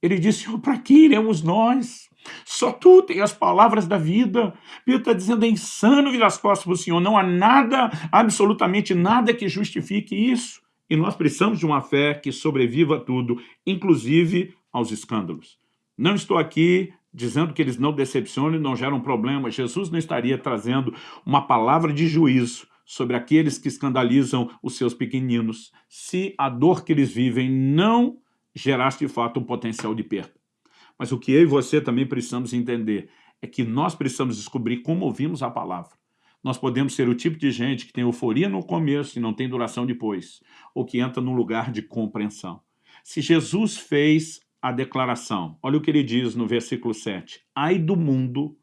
Ele disse, para que iremos nós? Só tu tem as palavras da vida. Pedro está dizendo, é insano virar as costas para o Senhor. Não há nada, absolutamente nada que justifique isso. E nós precisamos de uma fé que sobreviva a tudo, inclusive aos escândalos. Não estou aqui dizendo que eles não decepcionam e não geram problema. Jesus não estaria trazendo uma palavra de juízo sobre aqueles que escandalizam os seus pequeninos, se a dor que eles vivem não gerasse de fato um potencial de perda. Mas o que eu e você também precisamos entender é que nós precisamos descobrir como ouvimos a palavra. Nós podemos ser o tipo de gente que tem euforia no começo e não tem duração depois, ou que entra num lugar de compreensão. Se Jesus fez a declaração, olha o que ele diz no versículo 7, ai do mundo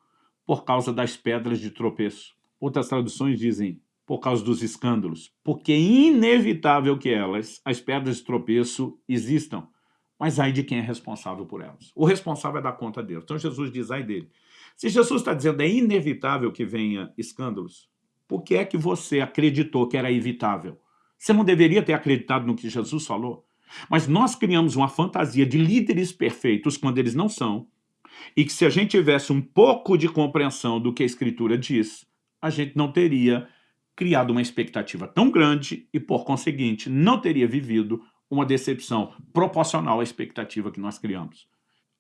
por causa das pedras de tropeço. Outras traduções dizem, por causa dos escândalos, porque é inevitável que elas, as pedras de tropeço, existam mas ai de quem é responsável por elas. O responsável é dar conta Deus. Então Jesus diz, ai dele. Se Jesus está dizendo é inevitável que venha escândalos, por que é que você acreditou que era evitável? Você não deveria ter acreditado no que Jesus falou? Mas nós criamos uma fantasia de líderes perfeitos quando eles não são, e que se a gente tivesse um pouco de compreensão do que a Escritura diz, a gente não teria criado uma expectativa tão grande e, por conseguinte, não teria vivido uma decepção proporcional à expectativa que nós criamos.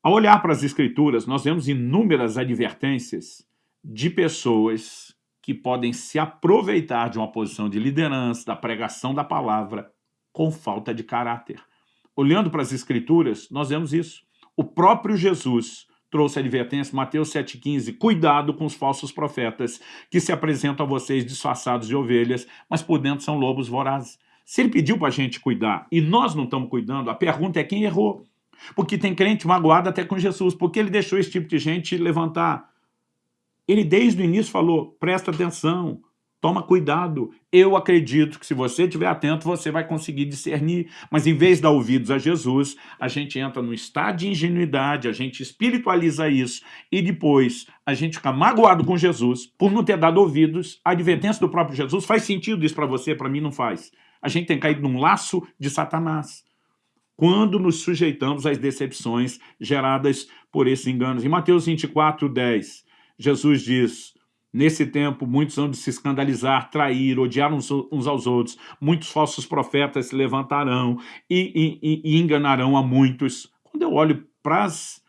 Ao olhar para as escrituras, nós vemos inúmeras advertências de pessoas que podem se aproveitar de uma posição de liderança, da pregação da palavra, com falta de caráter. Olhando para as escrituras, nós vemos isso. O próprio Jesus trouxe a advertência, Mateus 7,15, cuidado com os falsos profetas que se apresentam a vocês disfarçados de ovelhas, mas por dentro são lobos vorazes. Se ele pediu para a gente cuidar e nós não estamos cuidando, a pergunta é quem errou. Porque tem crente magoado até com Jesus, porque ele deixou esse tipo de gente levantar. Ele desde o início falou, presta atenção, Toma cuidado. Eu acredito que se você estiver atento, você vai conseguir discernir. Mas em vez de dar ouvidos a Jesus, a gente entra num estado de ingenuidade, a gente espiritualiza isso e depois a gente fica magoado com Jesus por não ter dado ouvidos à advertência do próprio Jesus. Faz sentido isso para você? Para mim não faz. A gente tem caído num laço de Satanás quando nos sujeitamos às decepções geradas por esses enganos. Em Mateus 24, 10, Jesus diz Nesse tempo, muitos vão de se escandalizar, trair, odiar uns, uns, aos outros. Muitos falsos profetas se levantarão e, e, e enganarão a muitos. Quando eu olho para as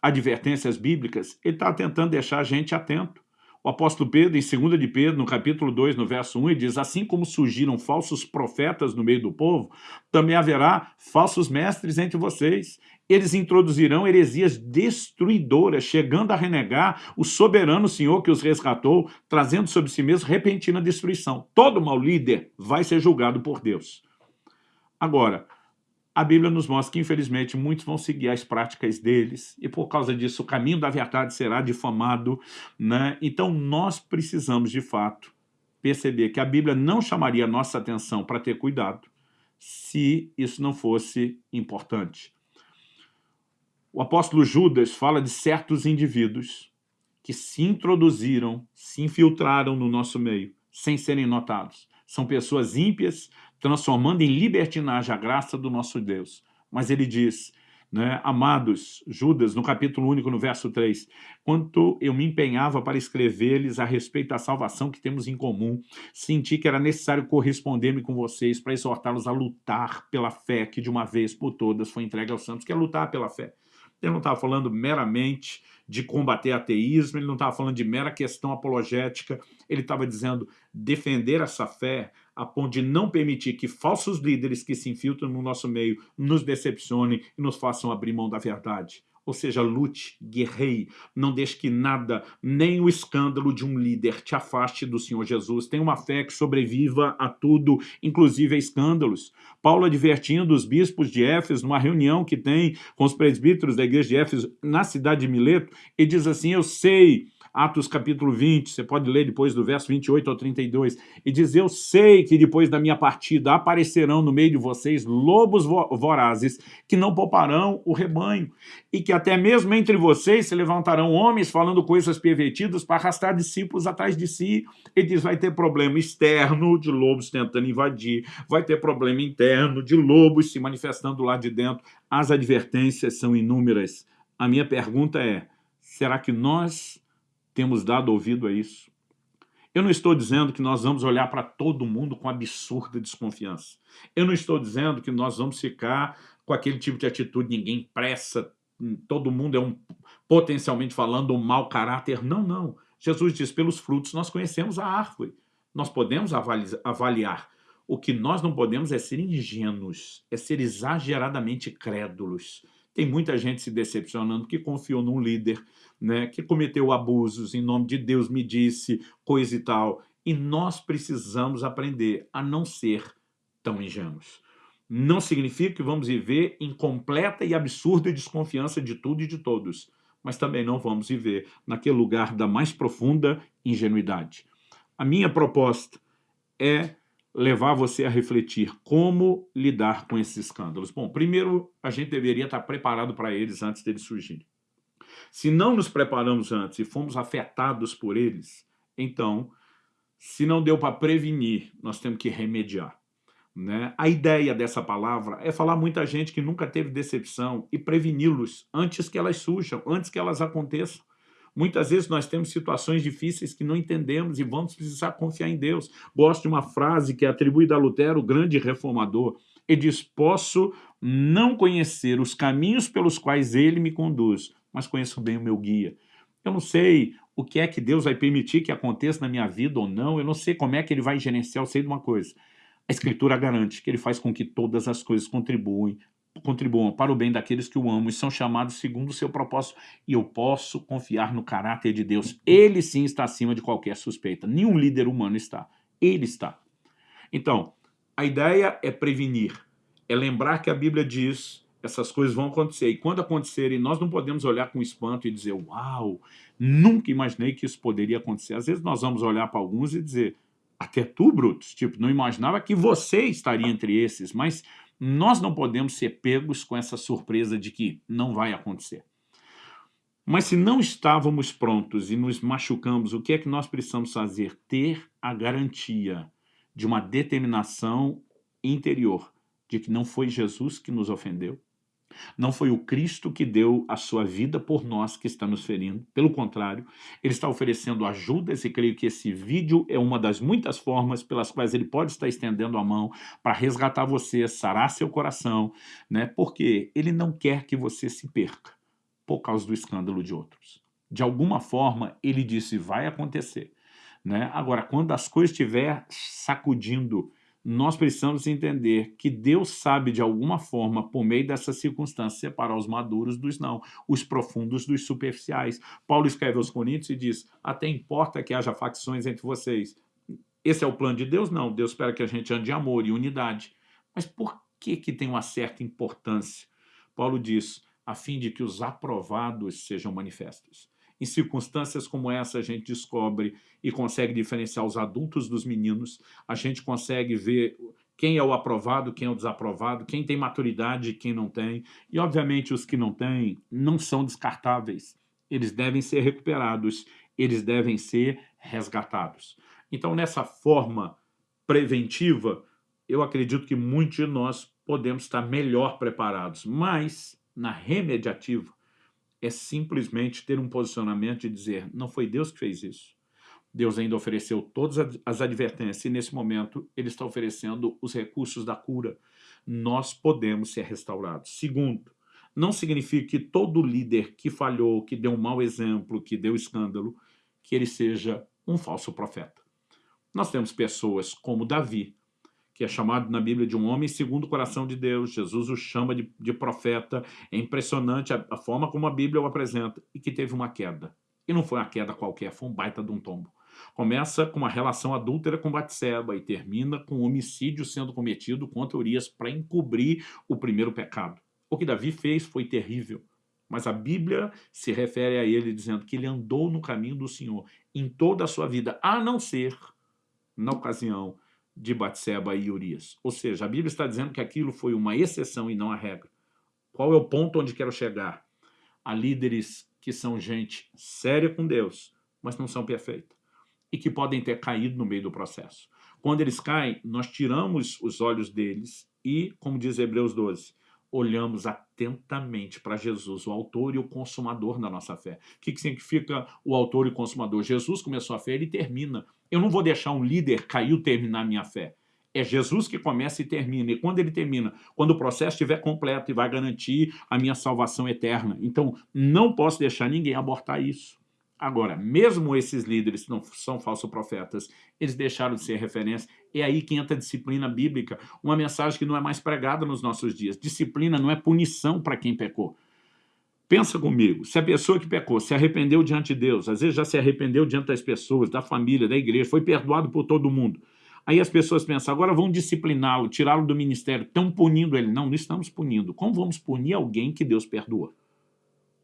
advertências bíblicas, ele está tentando deixar a gente atento. O apóstolo Pedro, em 2 de Pedro, no capítulo 2, no verso 1, ele diz, assim como surgiram falsos profetas no meio do povo, também haverá falsos mestres entre vocês, eles introduzirão heresias destruidoras, chegando a renegar o soberano Senhor que os resgatou, trazendo sobre si mesmo repentina destruição. Todo mau líder vai ser julgado por Deus. Agora, a Bíblia nos mostra que, infelizmente, muitos vão seguir as práticas deles, e por causa disso o caminho da verdade será difamado. Né? Então, nós precisamos, de fato, perceber que a Bíblia não chamaria a nossa atenção para ter cuidado se isso não fosse importante. O apóstolo Judas fala de certos indivíduos que se introduziram, se infiltraram no nosso meio, sem serem notados. São pessoas ímpias, transformando em libertinagem a graça do nosso Deus. Mas ele diz, né, amados, Judas, no capítulo único, no verso 3, quanto eu me empenhava para escrever-lhes a respeito da salvação que temos em comum, senti que era necessário corresponder-me com vocês para exortá-los a lutar pela fé que de uma vez por todas foi entregue aos santos, que é lutar pela fé. Ele não estava falando meramente de combater ateísmo, ele não estava falando de mera questão apologética, ele estava dizendo defender essa fé a ponto de não permitir que falsos líderes que se infiltram no nosso meio nos decepcionem e nos façam abrir mão da verdade. Ou seja, lute, guerreie, não deixe que nada, nem o escândalo de um líder te afaste do Senhor Jesus. Tenha uma fé que sobreviva a tudo, inclusive a escândalos. Paulo advertindo os bispos de Éfeso, numa reunião que tem com os presbíteros da igreja de Éfeso na cidade de Mileto, e diz assim, eu sei Atos capítulo 20, você pode ler depois do verso 28 ao 32, e diz, eu sei que depois da minha partida aparecerão no meio de vocês lobos vorazes que não pouparão o rebanho, e que até mesmo entre vocês se levantarão homens falando coisas pervertidas para arrastar discípulos atrás de si. Ele diz, vai ter problema externo de lobos tentando invadir, vai ter problema interno de lobos se manifestando lá de dentro. As advertências são inúmeras. A minha pergunta é, será que nós temos dado ouvido a isso. Eu não estou dizendo que nós vamos olhar para todo mundo com absurda desconfiança. Eu não estou dizendo que nós vamos ficar com aquele tipo de atitude, ninguém pressa, todo mundo é um, potencialmente falando, um mau caráter. Não, não. Jesus diz, pelos frutos nós conhecemos a árvore. Nós podemos avaliar. O que nós não podemos é ser ingênuos, é ser exageradamente crédulos. Tem muita gente se decepcionando que confiou num líder, né, que cometeu abusos, em nome de Deus me disse, coisa e tal. E nós precisamos aprender a não ser tão ingênuos. Não significa que vamos viver em completa e absurda desconfiança de tudo e de todos, mas também não vamos viver naquele lugar da mais profunda ingenuidade. A minha proposta é levar você a refletir como lidar com esses escândalos. Bom, primeiro, a gente deveria estar preparado para eles antes deles surgirem. Se não nos preparamos antes e fomos afetados por eles, então, se não deu para prevenir, nós temos que remediar. Né? A ideia dessa palavra é falar muita gente que nunca teve decepção e preveni-los antes que elas surjam, antes que elas aconteçam. Muitas vezes nós temos situações difíceis que não entendemos e vamos precisar confiar em Deus. Gosto de uma frase que é atribuída a Lutero, o grande reformador. Ele diz, posso não conhecer os caminhos pelos quais ele me conduz, mas conheço bem o meu guia. Eu não sei o que é que Deus vai permitir que aconteça na minha vida ou não, eu não sei como é que ele vai gerenciar, eu sei de uma coisa. A Escritura garante que ele faz com que todas as coisas contribuem contribuam para o bem daqueles que o amam e são chamados segundo o seu propósito. E eu posso confiar no caráter de Deus. Ele sim está acima de qualquer suspeita. Nenhum líder humano está. Ele está. Então, a ideia é prevenir. É lembrar que a Bíblia diz essas coisas vão acontecer. E quando acontecerem, nós não podemos olhar com espanto e dizer, uau, nunca imaginei que isso poderia acontecer. Às vezes nós vamos olhar para alguns e dizer, até tu, Brutus, tipo, não imaginava que você estaria entre esses, mas nós não podemos ser pegos com essa surpresa de que não vai acontecer. Mas se não estávamos prontos e nos machucamos, o que é que nós precisamos fazer? Ter a garantia de uma determinação interior de que não foi Jesus que nos ofendeu, não foi o Cristo que deu a sua vida por nós que está nos ferindo. Pelo contrário, ele está oferecendo ajudas e creio que esse vídeo é uma das muitas formas pelas quais ele pode estar estendendo a mão para resgatar você, sarar seu coração, né? porque ele não quer que você se perca por causa do escândalo de outros. De alguma forma, ele disse, vai acontecer. Né? Agora, quando as coisas estiver sacudindo nós precisamos entender que Deus sabe, de alguma forma, por meio dessa circunstância, separar os maduros dos não, os profundos dos superficiais. Paulo escreve aos Coríntios e diz, até importa que haja facções entre vocês. Esse é o plano de Deus? Não. Deus espera que a gente ande em amor e unidade. Mas por que, que tem uma certa importância? Paulo diz, a fim de que os aprovados sejam manifestos. Em circunstâncias como essa, a gente descobre e consegue diferenciar os adultos dos meninos, a gente consegue ver quem é o aprovado, quem é o desaprovado, quem tem maturidade e quem não tem. E, obviamente, os que não têm não são descartáveis. Eles devem ser recuperados, eles devem ser resgatados. Então, nessa forma preventiva, eu acredito que muitos de nós podemos estar melhor preparados, mas na remediativa, é simplesmente ter um posicionamento de dizer, não foi Deus que fez isso. Deus ainda ofereceu todas as advertências e nesse momento ele está oferecendo os recursos da cura. Nós podemos ser restaurados. Segundo, não significa que todo líder que falhou, que deu um mau exemplo, que deu escândalo, que ele seja um falso profeta. Nós temos pessoas como Davi, que é chamado na Bíblia de um homem segundo o coração de Deus. Jesus o chama de, de profeta. É impressionante a, a, forma como a Bíblia o apresenta. E que teve uma queda. E não foi uma queda qualquer, foi um baita de um tombo. Começa com uma relação adúltera com Batseba e termina com um homicídio sendo cometido contra Urias para encobrir o primeiro pecado. O que Davi fez foi terrível. Mas a Bíblia se refere a ele dizendo que ele andou no caminho do Senhor em toda a sua vida, a não ser na ocasião de Batseba e Urias. Ou seja, a Bíblia está dizendo que aquilo foi uma exceção e não a regra. Qual é o ponto onde quero chegar? Há líderes que são gente séria com Deus, mas não são perfeitos. E que podem ter caído no meio do processo. Quando eles caem, nós tiramos os olhos deles e, como diz Hebreus 12, olhamos atentamente para Jesus, o autor e o consumador da nossa fé. O que, significa o autor e o consumador? Jesus começou a fé, ele termina. Eu não vou deixar um líder cair ou terminar minha fé. É Jesus que começa e termina. E quando ele termina? Quando o processo estiver completo e vai garantir a minha salvação eterna. Então, não posso deixar ninguém abortar isso. Agora, mesmo esses líderes que não são falsos profetas, eles deixaram de ser referência. É aí que entra a disciplina bíblica, uma mensagem que não é mais pregada nos nossos dias. Disciplina não é punição para quem pecou. Pensa comigo, se a pessoa que pecou se arrependeu diante de Deus, às vezes já se arrependeu diante das pessoas, da família, da igreja, foi perdoado por todo mundo. Aí as pessoas pensam, agora vão discipliná-lo, tirá-lo do ministério, estão punindo ele. Não, não estamos punindo. Como vamos punir alguém que Deus perdoa?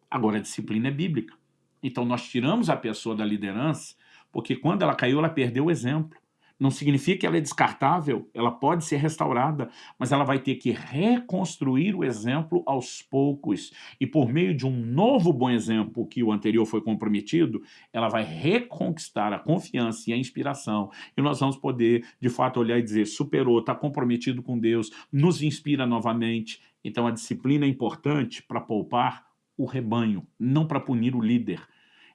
Agora a disciplina é bíblica. Então nós tiramos a pessoa da liderança, porque quando ela caiu, ela perdeu o exemplo. Não significa que ela é descartável, ela pode ser restaurada, mas ela vai ter que reconstruir o exemplo aos poucos. E por meio de um novo bom exemplo, que o anterior foi comprometido, ela vai reconquistar a confiança e a inspiração. E nós vamos poder, de fato, olhar e dizer, superou, está comprometido com Deus, nos inspira novamente. Então a disciplina é importante para poupar o rebanho, não para punir o líder.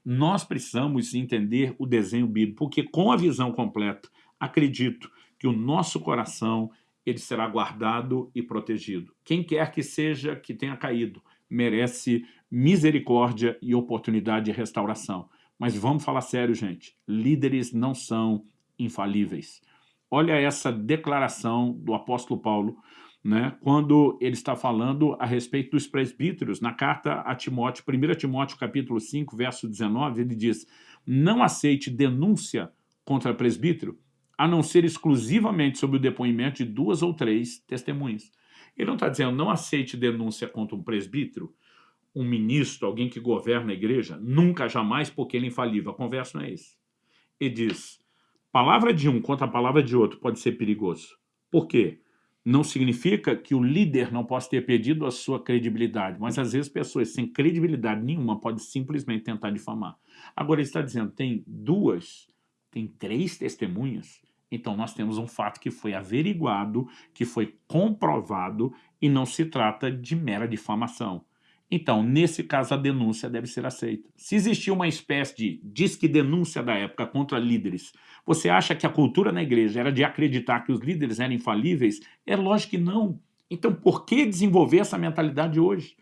Nós precisamos entender o desenho bíblico, porque com a visão completa, acredito que o nosso coração ele será guardado e protegido. Quem quer que seja que tenha caído, merece misericórdia e oportunidade de restauração. Mas vamos falar sério, gente. Líderes não são infalíveis. olha essa declaração do apóstolo Paulo, né, quando ele está falando a respeito dos presbíteros, na carta a Timóteo, 1 Timóteo capítulo 5, verso 19, ele diz, não aceite denúncia contra presbítero, a não ser exclusivamente sobre o depoimento de duas ou três testemunhas. Ele não está dizendo, não aceite denúncia contra um presbítero, um ministro, alguém que governa a igreja, nunca, jamais, porque ele é infalível. A conversa não é esse. Ele diz, palavra de um contra a palavra de outro pode ser perigoso. Por quê? Não significa que o líder não possa ter perdido a sua credibilidade, mas às vezes pessoas sem credibilidade nenhuma podem simplesmente tentar difamar. Agora ele está dizendo, tem duas, tem três testemunhas, então nós temos um fato que foi averiguado, que foi comprovado e não se trata de mera difamação. Então, nesse caso, a denúncia deve ser aceita. Se existia uma espécie de disque denúncia da época contra líderes, você acha que a cultura na igreja era de acreditar que os líderes eram infalíveis? É lógico que não. Então, por que desenvolver essa mentalidade hoje?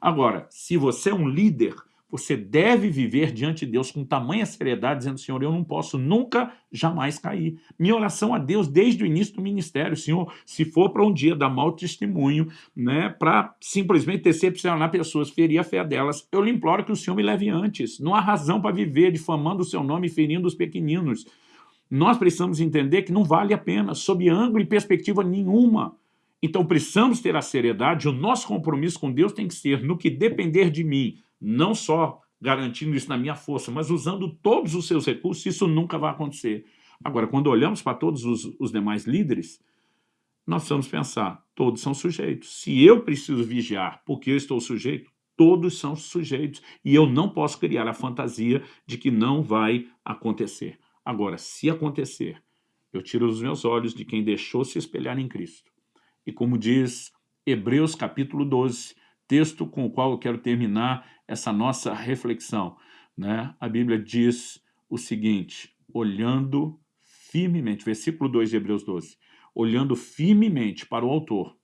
Agora, se você é um líder, você deve viver diante de Deus com tamanha seriedade, dizendo, Senhor, eu não posso nunca, jamais cair. Minha oração a Deus desde o início do ministério, Senhor, se for para um dia dar mau testemunho, né, para simplesmente decepcionar pessoas, ferir a fé delas, eu lhe imploro que o Senhor me leve antes. Não há razão para viver difamando o seu nome e ferindo os pequeninos. Nós precisamos entender que não vale a pena, sob ângulo e perspectiva nenhuma. Então precisamos ter a seriedade, o nosso compromisso com Deus tem que ser, no que depender de mim, não só garantindo isso na minha força, mas usando todos os seus recursos, isso nunca vai acontecer. Agora, quando olhamos para todos os, os demais líderes, nós precisamos pensar, todos são sujeitos. Se eu preciso vigiar porque eu estou sujeito, todos são sujeitos. E eu não posso criar a fantasia de que não vai acontecer. Agora, se acontecer, eu tiro os meus olhos de quem deixou se espelhar em Cristo. E como diz Hebreus capítulo 12, texto com o qual eu quero terminar essa nossa reflexão. Né? A Bíblia diz o seguinte, olhando firmemente, versículo 2 de Hebreus 12, olhando firmemente para o autor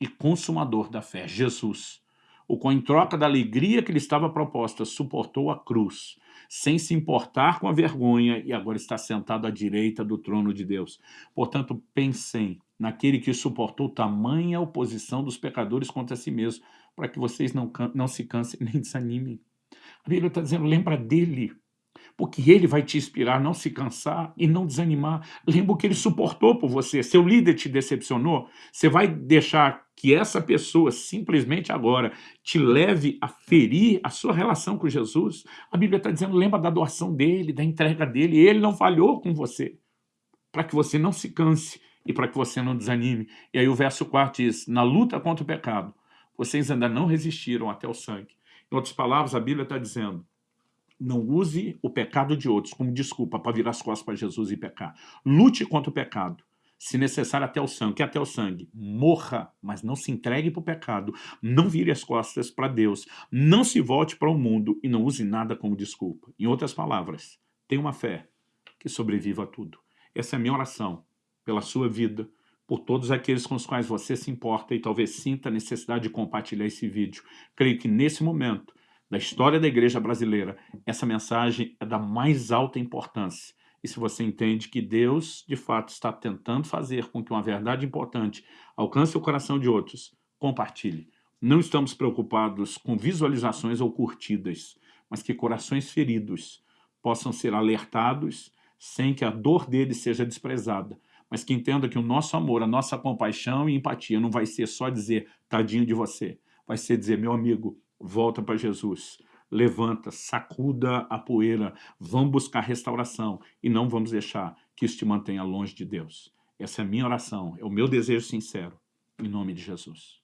e consumador da fé, Jesus, o qual em troca da alegria que lhe estava proposta, suportou a cruz, sem se importar com a vergonha, e agora está sentado à direita do trono de Deus. Portanto, pensem naquele que suportou tamanha oposição dos pecadores contra si mesmo, para que vocês não, não se cansem nem desanimem. A Bíblia está dizendo, lembra dele, porque ele vai te inspirar a não se cansar e não desanimar. Lembra o que ele suportou por você. Seu líder te decepcionou, você vai deixar que essa pessoa simplesmente agora te leve a ferir a sua relação com Jesus. A Bíblia está dizendo, lembra da doação dele, da entrega dele, ele não falhou com você, para que você não se canse e para que você não desanime. E aí o verso 4 diz, na luta contra o pecado, vocês ainda não resistiram até o sangue. Em outras palavras, a Bíblia está dizendo, não use o pecado de outros como desculpa para virar as costas para Jesus e pecar. Lute contra o pecado, se necessário até o sangue. que até o sangue? Morra, mas não se entregue para o pecado. Não vire as costas para Deus. Não se volte para o mundo e não use nada como desculpa. Em outras palavras, tenha uma fé que sobreviva a tudo. Essa é a minha oração pela sua vida, por todos aqueles com os quais você se importa e talvez sinta a necessidade de compartilhar esse vídeo. Creio que nesse momento da história da igreja brasileira, essa mensagem é da mais alta importância. E se você entende que Deus, de fato, está tentando fazer com que uma verdade importante alcance o coração de outros, compartilhe. Não estamos preocupados com visualizações ou curtidas, mas que corações feridos possam ser alertados sem que a dor deles seja desprezada, mas que entenda que o nosso amor, a nossa compaixão e empatia não vai ser só dizer tadinho de você, vai ser dizer meu amigo, volta para Jesus, levanta, sacuda a poeira, vamos buscar restauração e não vamos deixar que isso te mantenha longe de Deus. Essa é a minha oração, é o meu desejo sincero, em nome de Jesus.